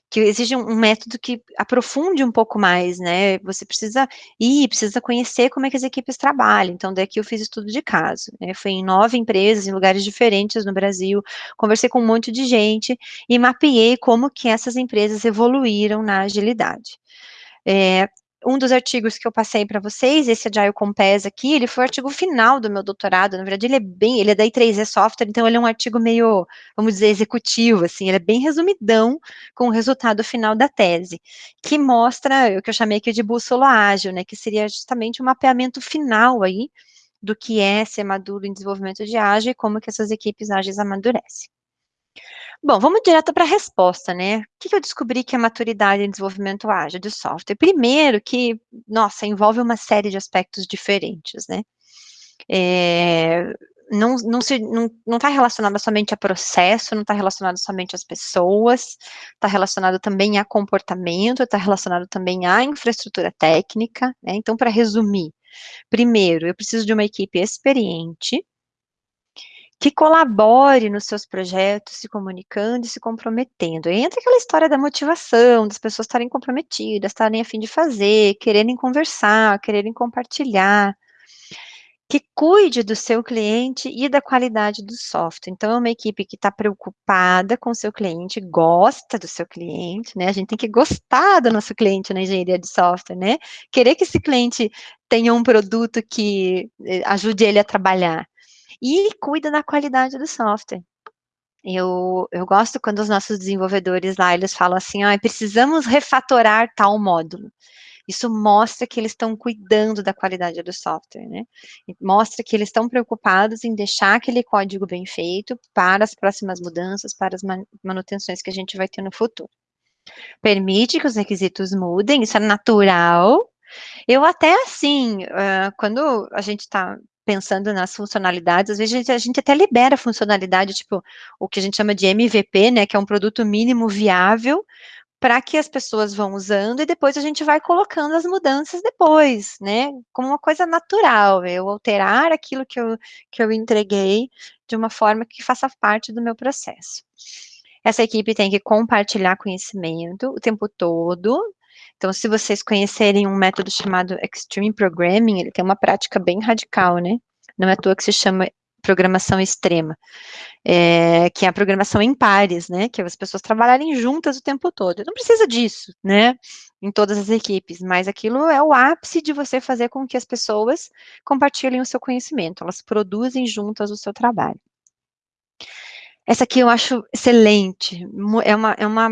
que exige um, método que aprofunde um pouco mais, né? Você precisa ir, precisa conhecer como é que as equipes trabalham. Então, daqui eu fiz estudo de caso. Né? Fui em nove empresas, em lugares diferentes no Brasil, conversei com um monte de gente e mapeei como que essas empresas evoluíram na agilidade. É, um dos artigos que eu passei para vocês, esse Agile Compass aqui, ele foi o artigo final do meu doutorado, na verdade ele é bem, ele é da I3E Software, então ele é um artigo meio, vamos dizer, executivo, assim, ele é bem resumidão com o resultado final da tese, que mostra o que eu chamei aqui de bússola ágil, né, que seria justamente o um mapeamento final aí do que é ser maduro em desenvolvimento de ágil e como que essas equipes ágeis amadurecem. Bom, vamos direto para a resposta, né? O que, eu descobri que é maturidade em desenvolvimento ágil de software? Primeiro que, nossa, envolve uma série de aspectos diferentes, né? É, não não está não, não tá relacionado somente a processo, não está relacionado somente às pessoas, está relacionado também a comportamento, está relacionado também à infraestrutura técnica, né? Então, para resumir, primeiro, eu preciso de uma equipe experiente, que colabore nos seus projetos, se comunicando e se comprometendo. Entra aquela história da motivação, das pessoas estarem comprometidas, estarem a fim de fazer, quererem conversar, quererem compartilhar. que cuide do seu cliente e da qualidade do software. Então, é uma equipe que está preocupada com o seu cliente, gosta do seu cliente, né? A gente tem que gostar do nosso cliente na engenharia de software, né? Querer que esse cliente tenha um produto que eh, ajude ele a trabalhar. E cuida da qualidade do software. Eu, eu gosto quando os nossos desenvolvedores lá, eles falam assim, ah, precisamos refatorar tal módulo. Isso mostra que eles estão cuidando da qualidade do software, né? Mostra que eles estão preocupados em deixar aquele código bem feito para as próximas mudanças, para as manutenções que a gente vai ter no futuro. Permite que os requisitos mudem, isso é natural. Eu até assim, quando a gente está pensando nas funcionalidades, às vezes a gente, até libera funcionalidade, tipo, o que a gente chama de MVP, né, que é um produto mínimo viável, para que as pessoas vão usando e depois a gente vai colocando as mudanças depois, né? Como uma coisa natural, eu alterar aquilo que eu, que eu entreguei de uma forma que faça parte do meu processo. Essa equipe tem que compartilhar conhecimento o tempo todo. Então, se vocês conhecerem um método chamado Extreme Programming, ele tem uma prática bem radical, né? Não é à toa que se chama programação extrema, é, que é a programação em pares, né, que é as pessoas trabalharem juntas o tempo todo. Não precisa disso, né, em todas as equipes, mas aquilo é o ápice de você fazer com que as pessoas compartilhem o seu conhecimento, elas produzem juntas o seu trabalho. Essa aqui eu acho excelente, é uma, é uma,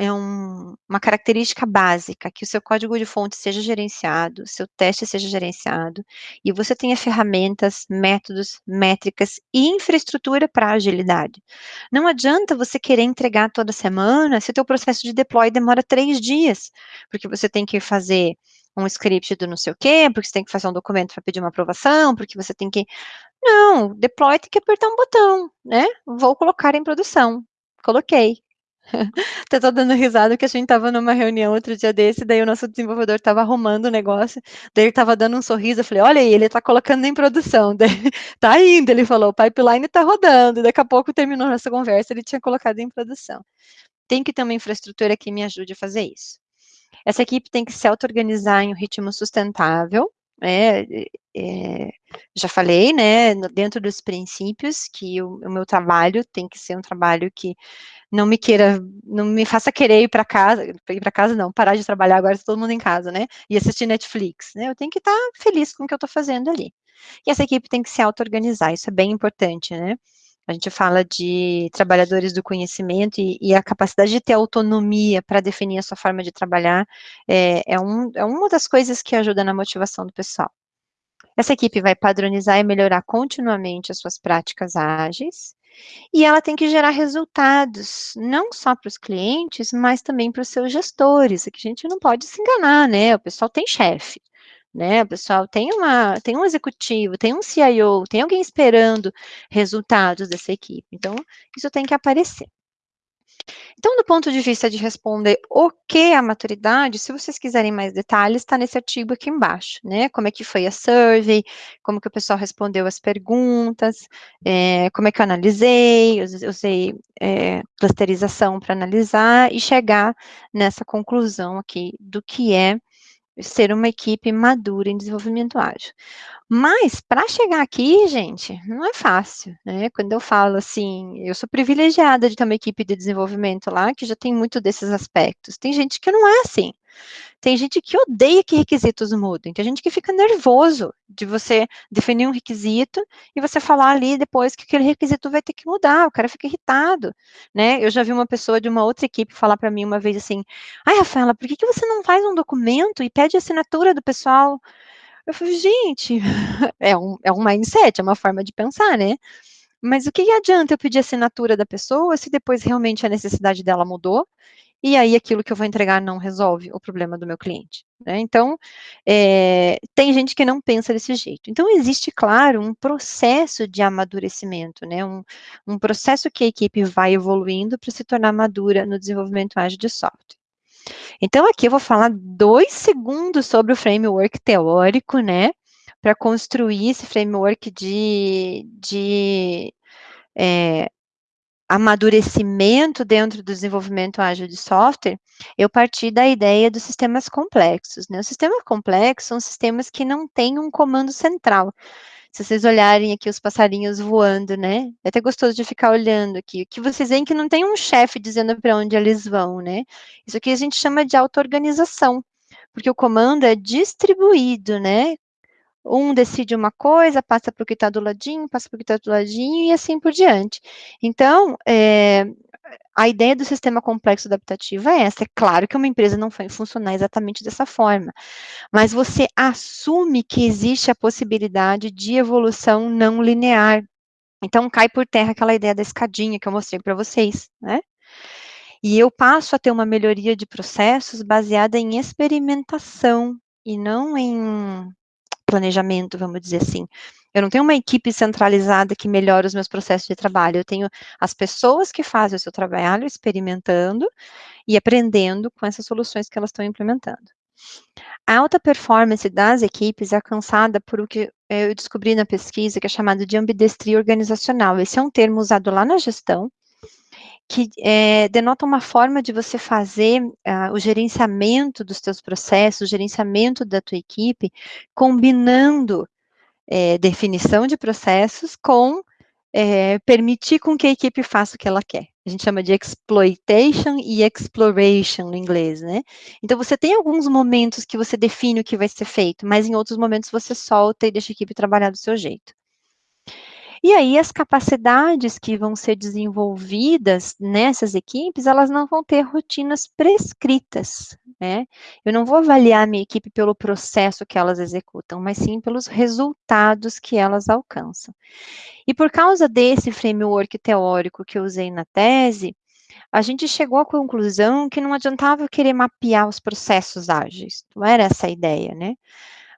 é um, uma característica básica, que o seu código de fonte seja gerenciado, seu teste seja gerenciado, e você tenha ferramentas, métodos, métricas e infraestrutura para agilidade. Não adianta você querer entregar toda semana se o teu processo de deploy demora três dias, porque você tem que fazer um script do não sei o quê, porque você tem que fazer um documento para pedir uma aprovação, porque você tem que não, deploy tem que apertar um botão, né? Vou colocar em produção. Coloquei. Até tô dando risada que a gente tava numa reunião outro dia desse, daí o nosso desenvolvedor tava arrumando o negócio, daí ele tava dando um sorriso, eu falei, olha aí, ele tá colocando em produção, daí, tá indo, ele falou, o pipeline tá rodando, daqui a pouco terminou nossa conversa, ele tinha colocado em produção. Tem que ter uma infraestrutura que me ajude a fazer isso. Essa equipe tem que se auto-organizar em um ritmo sustentável, é, é, já falei, né, dentro dos princípios, que o, o, meu trabalho tem que ser um trabalho que não me queira, não me faça querer ir para casa, ir para casa não, parar de trabalhar agora, tá todo mundo em casa, né, e assistir Netflix, né, eu tenho que estar tá feliz com o que eu estou fazendo ali. E essa equipe tem que se auto-organizar, isso é bem importante, né, a gente fala de trabalhadores do conhecimento e, e a capacidade de ter autonomia para definir a sua forma de trabalhar é, é, um, é uma das coisas que ajuda na motivação do pessoal. Essa equipe vai padronizar e melhorar continuamente as suas práticas ágeis, e ela tem que gerar resultados, não só para os clientes, mas também para os seus gestores, que a gente não pode se enganar, né? O pessoal tem chefe, né? Pessoal tem uma, tem um executivo, tem um CIO, tem alguém esperando resultados dessa equipe. Então, isso tem que aparecer. Então, do ponto de vista de responder o que é a maturidade, se vocês quiserem mais detalhes, está nesse artigo aqui embaixo, né? Como é que foi a survey, como que o pessoal respondeu as perguntas, é, como é que eu analisei, usei é, clusterização para analisar e chegar nessa conclusão aqui do que é ser uma equipe madura em desenvolvimento ágil. Mas, para chegar aqui, gente, não é fácil, né? Quando eu falo assim, eu sou privilegiada de ter uma equipe de desenvolvimento lá que já tem muito desses aspectos. Tem gente que não é assim. Tem gente que odeia que requisitos mudem, tem gente que fica nervoso de você definir um requisito e você falar ali depois que aquele requisito vai ter que mudar, o cara fica irritado, né? Eu já vi uma pessoa de uma outra equipe falar para mim uma vez assim, ai, Rafaela, por que, que você não faz um documento e pede assinatura do pessoal? Eu falei, gente, é um, é um mindset, é uma forma de pensar, né? Mas o que adianta eu pedir assinatura da pessoa se depois realmente a necessidade dela mudou e aí aquilo que eu vou entregar não resolve o problema do meu cliente. Né? Então, é, tem gente que não pensa desse jeito. Então, existe, claro, um processo de amadurecimento, né? um, um processo que a equipe vai evoluindo para se tornar madura no desenvolvimento ágil de software. Então, aqui eu vou falar dois segundos sobre o framework teórico, né? Para construir esse framework de, de é, amadurecimento dentro do desenvolvimento ágil de software, eu parti da ideia dos sistemas complexos. Né? Os sistemas complexos são sistemas que não têm um comando central. Se vocês olharem aqui os passarinhos voando, né? É até gostoso de ficar olhando aqui. Que vocês veem que não tem um chefe dizendo para onde eles vão, né? Isso aqui a gente chama de auto-organização, porque o comando é distribuído, né? Um decide uma coisa, passa para o que está do ladinho, passa para o que está do ladinho e assim por diante. Então, é, a ideia do sistema complexo adaptativo é essa. É claro que uma empresa não vai funcionar exatamente dessa forma, mas você assume que existe a possibilidade de evolução não linear. Então, cai por terra aquela ideia da escadinha que eu mostrei para vocês, né? E eu passo a ter uma melhoria de processos baseada em experimentação e não em planejamento, vamos dizer assim. Eu não tenho uma equipe centralizada que melhora os meus processos de trabalho, eu tenho as pessoas que fazem o seu trabalho experimentando e aprendendo com essas soluções que elas estão implementando. A alta performance das equipes é alcançada por o que eu descobri na pesquisa, que é chamado de ambidestria organizacional. Esse é um termo usado lá na gestão, que é, denota uma forma de você fazer uh, o gerenciamento dos teus processos, o gerenciamento da tua equipe, combinando é, definição de processos com é, permitir com que a equipe faça o que ela quer. A gente chama de exploitation e exploration no inglês, né? Então, você tem alguns momentos que você define o que vai ser feito, mas em outros momentos você solta e deixa a equipe trabalhar do seu jeito. E aí, as capacidades que vão ser desenvolvidas nessas equipes, elas não vão ter rotinas prescritas, né? Eu não vou avaliar a minha equipe pelo processo que elas executam, mas sim pelos resultados que elas alcançam. E por causa desse framework teórico que eu usei na tese, a gente chegou à conclusão que não adiantava eu querer mapear os processos ágeis, não era essa a ideia, né?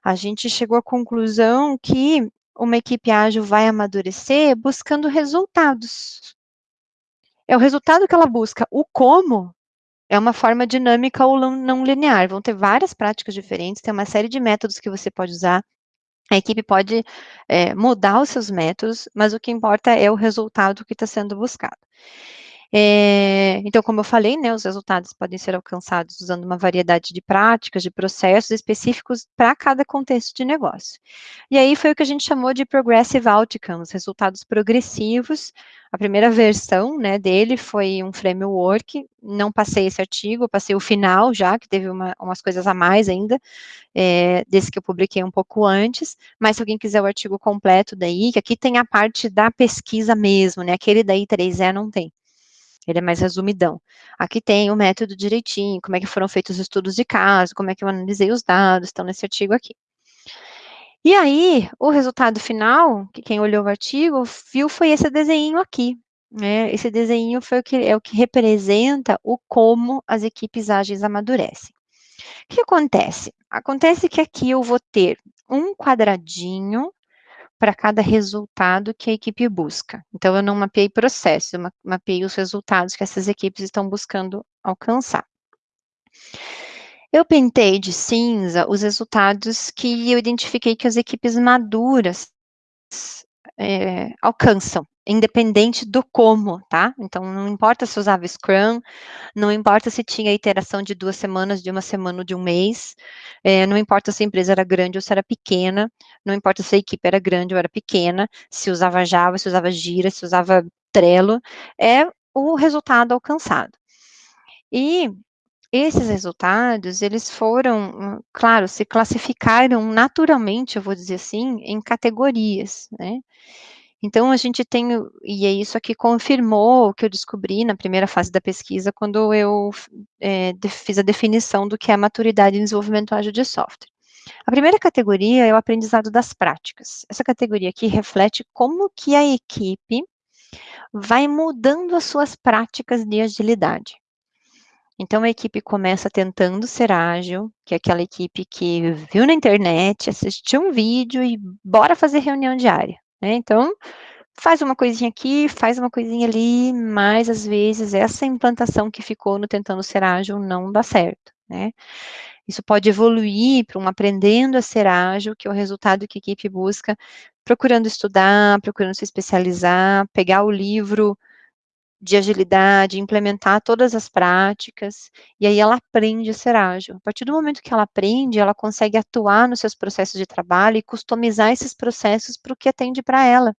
A gente chegou à conclusão que uma equipe ágil vai amadurecer buscando resultados. É o resultado que ela busca. O como é uma forma dinâmica ou não linear. Vão ter várias práticas diferentes, tem uma série de métodos que você pode usar. A equipe pode é, mudar os seus métodos, mas o que importa é o resultado que está sendo buscado. É, então, como eu falei, né, os resultados podem ser alcançados usando uma variedade de práticas, de processos específicos para cada contexto de negócio. E aí foi o que a gente chamou de Progressive Outcomes, resultados progressivos. A primeira versão né, dele foi um framework, não passei esse artigo, passei o final já, que teve uma, umas coisas a mais ainda, é, desse que eu publiquei um pouco antes, mas se alguém quiser o artigo completo daí, que aqui tem a parte da pesquisa mesmo, né, aquele daí 3E não tem. Ele é mais resumidão. Aqui tem o método direitinho, como é que foram feitos os estudos de caso, como é que eu analisei os dados, estão nesse artigo aqui. E aí, o resultado final, que quem olhou o artigo viu, foi esse desenho aqui. Né? Esse desenho foi o que, é o que representa o como as equipes ágeis amadurecem. O que acontece? Acontece que aqui eu vou ter um quadradinho para cada resultado que a equipe busca. Então, eu não mapeei processo, eu mapeei os resultados que essas equipes estão buscando alcançar. Eu pintei de cinza os resultados que eu identifiquei que as equipes maduras é, alcançam independente do como, tá? Então, não importa se usava Scrum, não importa se tinha iteração de duas semanas, de uma semana ou de um mês, é, não importa se a empresa era grande ou se era pequena, não importa se a equipe era grande ou era pequena, se usava Java, se usava Gira, se usava Trello, é o resultado alcançado. E esses resultados, eles foram, claro, se classificaram naturalmente, eu vou dizer assim, em categorias, né? Então, a gente tem, e é isso aqui confirmou o que eu descobri na primeira fase da pesquisa, quando eu é, fiz a definição do que é maturidade em desenvolvimento ágil de software. A primeira categoria é o aprendizado das práticas. Essa categoria aqui reflete como que a equipe vai mudando as suas práticas de agilidade. Então, a equipe começa tentando ser ágil, que é aquela equipe que viu na internet, assistiu um vídeo e bora fazer reunião diária. Né? Então, faz uma coisinha aqui, faz uma coisinha ali, mas às vezes essa implantação que ficou no tentando ser ágil não dá certo, né? Isso pode evoluir para um aprendendo a ser ágil, que é o resultado que a equipe busca, procurando estudar, procurando se especializar, pegar o livro de agilidade, implementar todas as práticas, e aí ela aprende a ser ágil. A partir do momento que ela aprende, ela consegue atuar nos seus processos de trabalho e customizar esses processos para o que atende para ela.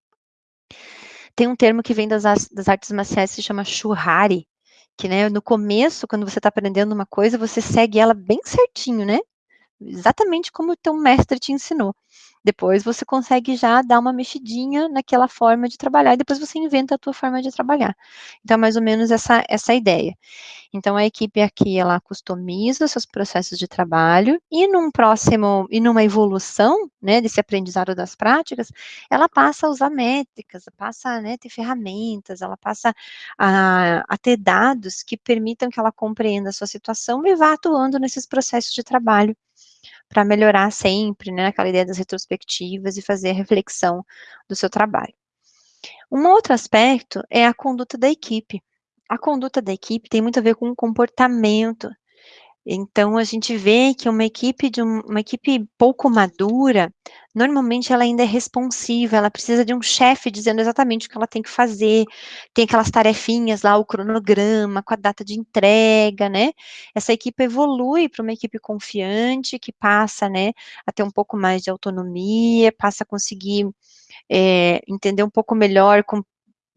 Tem um termo que vem das, das artes marciais que se chama shuhari, que né, no começo, quando você está aprendendo uma coisa, você segue ela bem certinho, né? Exatamente como o teu mestre te ensinou. Depois você consegue já dar uma mexidinha naquela forma de trabalhar, e depois você inventa a tua forma de trabalhar. Então, é mais ou menos essa, essa ideia. Então, a equipe aqui, ela customiza seus processos de trabalho, e num próximo, e numa evolução, né, desse aprendizado das práticas, ela passa a usar métricas, passa né, ter ferramentas, ela passa a, a ter dados que permitam que ela compreenda a sua situação e vá atuando nesses processos de trabalho para melhorar sempre, né, aquela ideia das retrospectivas e fazer a reflexão do seu trabalho. Um outro aspecto é a conduta da equipe. A conduta da equipe tem muito a ver com o comportamento então, a gente vê que uma equipe de um, uma equipe pouco madura, normalmente ela ainda é responsiva, ela precisa de um chefe dizendo exatamente o que ela tem que fazer, tem aquelas tarefinhas lá, o cronograma, com a data de entrega, né? Essa equipe evolui para uma equipe confiante, que passa, né, a ter um pouco mais de autonomia, passa a conseguir é, entender um pouco melhor com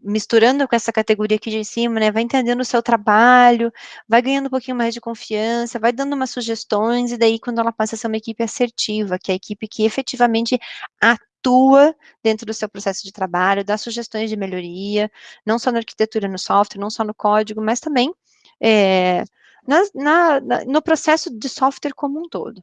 misturando com essa categoria aqui de cima, né, vai entendendo o seu trabalho, vai ganhando um pouquinho mais de confiança, vai dando umas sugestões, e daí quando ela passa a ser uma equipe assertiva, que é a equipe que efetivamente atua dentro do seu processo de trabalho, dá sugestões de melhoria, não só na arquitetura, no software, não só no código, mas também é, na, na, no processo de software como um todo.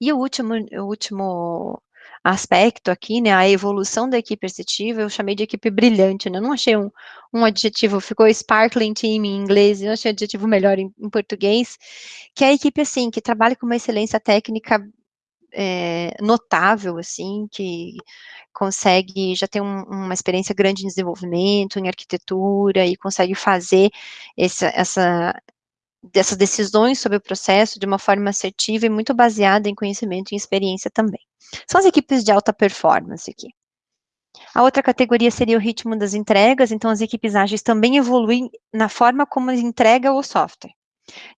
E o último, o último aspecto aqui, né, a evolução da equipe assertiva, eu chamei de equipe brilhante, né, não achei um, um adjetivo, ficou sparkling team em inglês, eu achei adjetivo melhor em, em português, que é a equipe, assim, que trabalha com uma excelência técnica é, notável, assim, que consegue, já tem um, uma experiência grande em desenvolvimento, em arquitetura, e consegue fazer essa, dessas decisões sobre o processo de uma forma assertiva e muito baseada em conhecimento e experiência também. São as equipes de alta performance aqui. A outra categoria seria o ritmo das entregas, então as equipes ágeis também evoluem na forma como entrega o software,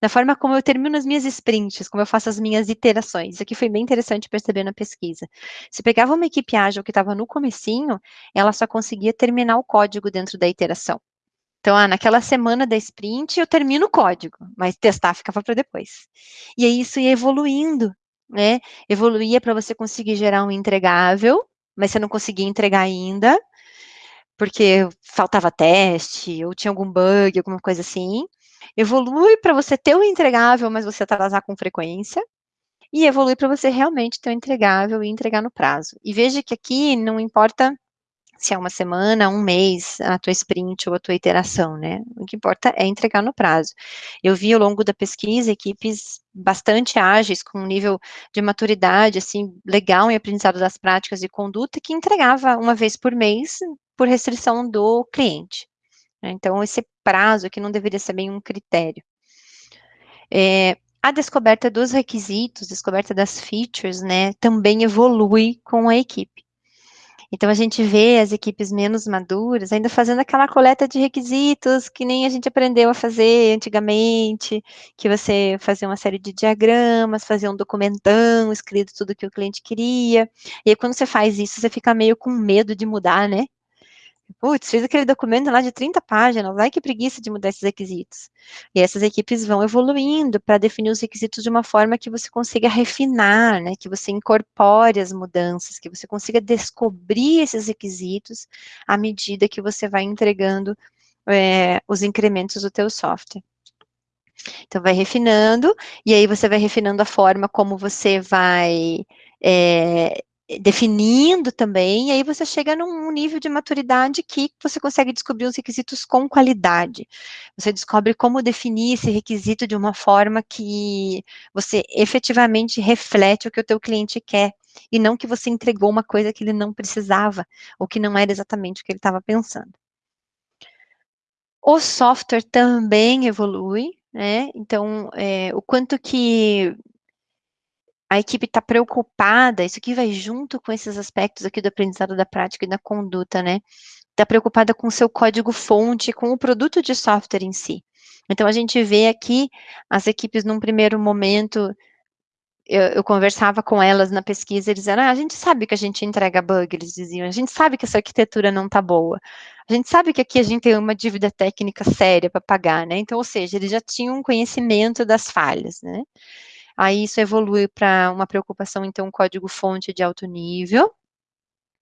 na forma como eu termino as minhas sprints, como eu faço as minhas iterações. Isso aqui foi bem interessante perceber na pesquisa. Se pegava uma equipe ágil que estava no comecinho, ela só conseguia terminar o código dentro da iteração. Então, ah, naquela semana da sprint eu termino o código, mas testar ficava para depois. E aí isso ia evoluindo, né? Evoluía para você conseguir gerar um entregável, mas você não conseguia entregar ainda, porque faltava teste, ou tinha algum bug, alguma coisa assim. Evolui para você ter o um entregável, mas você atrasar com frequência. E evolui para você realmente ter o um entregável e entregar no prazo. E veja que aqui não importa se é uma semana, um mês, a tua sprint ou a tua iteração, né? O que importa é entregar no prazo. Eu vi ao longo da pesquisa equipes bastante ágeis, com um nível de maturidade, assim, legal em aprendizado das práticas e conduta, que entregava uma vez por mês por restrição do cliente. Né? Então, esse prazo aqui não deveria ser bem um critério. É, a descoberta dos requisitos, descoberta das features, né, também evolui com a equipe. Então, a gente vê as equipes menos maduras ainda fazendo aquela coleta de requisitos que nem a gente aprendeu a fazer antigamente, que você fazia uma série de diagramas, fazia um documentão escrito tudo que o cliente queria. E aí, quando você faz isso, você fica meio com medo de mudar, né? Putz, fiz aquele documento lá de 30 páginas, ai que preguiça de mudar esses requisitos. E essas equipes vão evoluindo para definir os requisitos de uma forma que você consiga refinar, né, que você incorpore as mudanças, que você consiga descobrir esses requisitos à medida que você vai entregando é, os incrementos do teu software. Então, vai refinando, e aí você vai refinando a forma como você vai é, definindo também, e aí você chega num nível de maturidade que você consegue descobrir os requisitos com qualidade. Você descobre como definir esse requisito de uma forma que você efetivamente reflete o que o teu cliente quer, e não que você entregou uma coisa que ele não precisava, ou que não era exatamente o que ele estava pensando. O software também evolui, né? Então, é, o quanto que a equipe está preocupada, isso aqui vai junto com esses aspectos aqui do aprendizado da prática e da conduta, né? está preocupada com o seu código-fonte, com o produto de software em si. Então, a gente vê aqui as equipes, num primeiro momento, eu, eu, conversava com elas na pesquisa, eles diziam, ah, a gente sabe que a gente entrega bug, eles diziam, a gente sabe que essa arquitetura não está boa, a gente sabe que aqui a gente tem uma dívida técnica séria para pagar, né, então, ou seja, eles já tinham um conhecimento das falhas, né, aí isso evolui para uma preocupação, então, código-fonte de alto nível,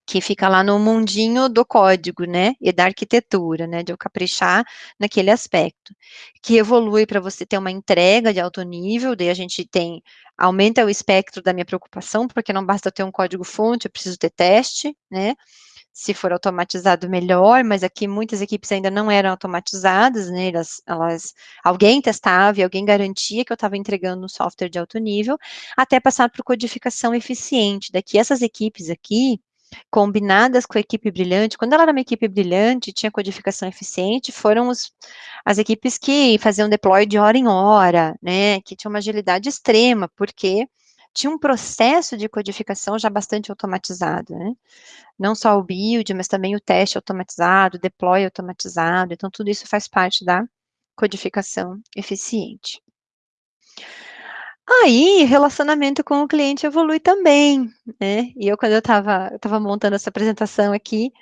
que fica lá no mundinho do código, né, e da arquitetura, né, de eu caprichar naquele aspecto, que evolui para você ter uma entrega de alto nível, daí a gente tem, aumenta o espectro da minha preocupação, porque não basta ter um código fonte, eu preciso ter teste, né, se for automatizado, melhor, mas aqui muitas equipes ainda não eram automatizadas, né, elas, elas alguém testava e alguém garantia que eu estava entregando um software de alto nível, até passar para codificação eficiente, daqui essas equipes aqui, combinadas com a equipe brilhante, quando ela era uma equipe brilhante, tinha codificação eficiente, foram os, as equipes que faziam deploy de hora em hora, né, que tinham uma agilidade extrema, porque tinha um processo de codificação já bastante automatizado, né, não só o build, mas também o teste automatizado, deploy automatizado, então tudo isso faz parte da codificação eficiente. Aí, relacionamento com o cliente evolui também, né, e eu quando eu estava eu estava montando essa apresentação aqui,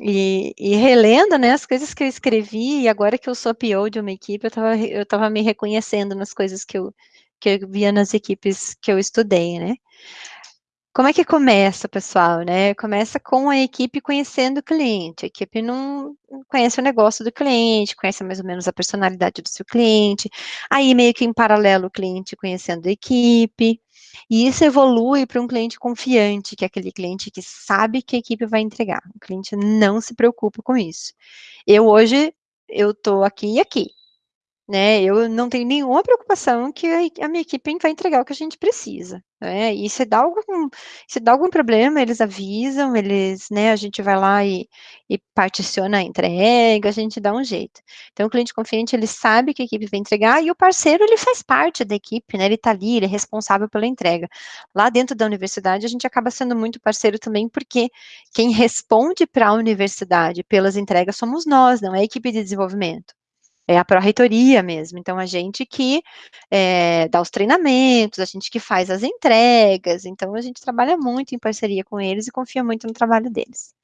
e, e, relendo, né, as coisas que eu escrevi, e agora que eu sou PO de uma equipe, eu estava eu estava me reconhecendo nas coisas que eu, que eu via nas equipes que eu estudei, né. Como é que começa, pessoal, né? Começa com a equipe conhecendo o cliente. A equipe não conhece o negócio do cliente, conhece mais ou menos a personalidade do seu cliente. Aí, meio que em paralelo, o cliente conhecendo a equipe. E isso evolui para um cliente confiante, que é aquele cliente que sabe que a equipe vai entregar. O cliente não se preocupa com isso. Eu hoje, eu estou aqui e aqui né, eu não tenho nenhuma preocupação que a minha equipe vai entregar o que a gente precisa, né, e se dá algum, se dá algum problema, eles avisam, eles, né, a gente vai lá e, e particiona a entrega, a gente dá um jeito. Então, o cliente confiante, ele sabe que a equipe vai entregar, e o parceiro, ele faz parte da equipe, né, ele tá ali, ele é responsável pela entrega. Lá dentro da universidade, a gente acaba sendo muito parceiro também, porque quem responde para a universidade pelas entregas somos nós, não é a equipe de desenvolvimento é a pró-reitoria mesmo, então a gente que é, dá os treinamentos, a gente que faz as entregas, então a gente trabalha muito em parceria com eles e confia muito no trabalho deles.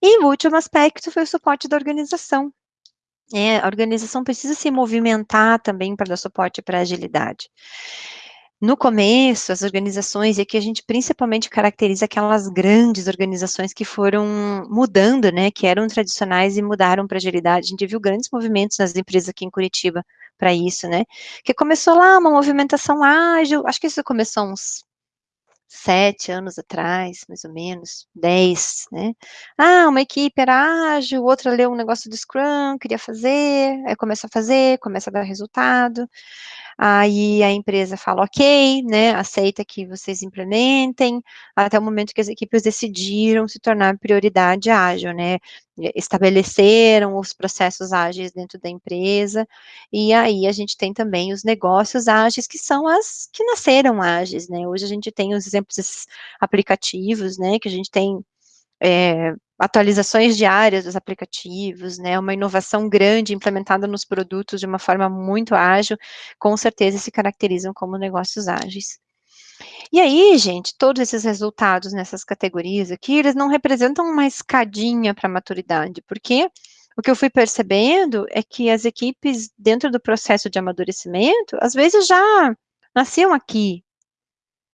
E o último aspecto foi o suporte da organização. É, a organização precisa se movimentar também para dar suporte para a agilidade. No começo, as organizações, e aqui a gente principalmente caracteriza aquelas grandes organizações que foram mudando, né, que eram tradicionais e mudaram para agilidade. A gente viu grandes movimentos nas empresas aqui em Curitiba para isso, né, que começou lá uma movimentação ágil, acho que isso começou uns sete anos atrás, mais ou menos, dez, né? Ah, uma equipe era ágil, outra leu um negócio do Scrum, queria fazer, aí começa a fazer, começa a dar resultado aí a empresa fala, ok, né, aceita que vocês implementem, até o momento que as equipes decidiram se tornar prioridade ágil, né, estabeleceram os processos ágeis dentro da empresa, e aí a gente tem também os negócios ágeis, que são as que nasceram ágeis, né, hoje a gente tem os exemplos desses aplicativos, né, que a gente tem é, atualizações diárias dos aplicativos, né, uma inovação grande implementada nos produtos de uma forma muito ágil, com certeza se caracterizam como negócios ágeis. E aí, gente, todos esses resultados nessas categorias aqui, eles não representam uma escadinha para a maturidade, porque o que eu fui percebendo é que as equipes, dentro do processo de amadurecimento, às vezes já nasciam aqui,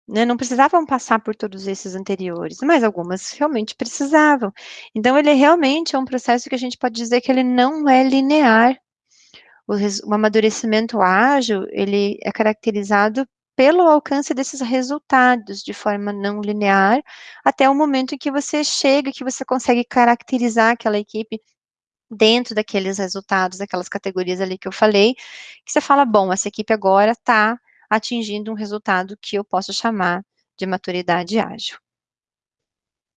né, não precisavam passar por todos esses anteriores, mas algumas realmente precisavam. Então, ele realmente é um processo que a gente pode dizer que ele não é linear. O, o amadurecimento ágil, ele é caracterizado pelo alcance desses resultados de forma não linear, até o momento em que você chega, que você consegue caracterizar aquela equipe dentro daqueles resultados, daquelas categorias ali que eu falei, que você fala, bom, essa equipe agora está atingindo um resultado que eu posso chamar de maturidade ágil.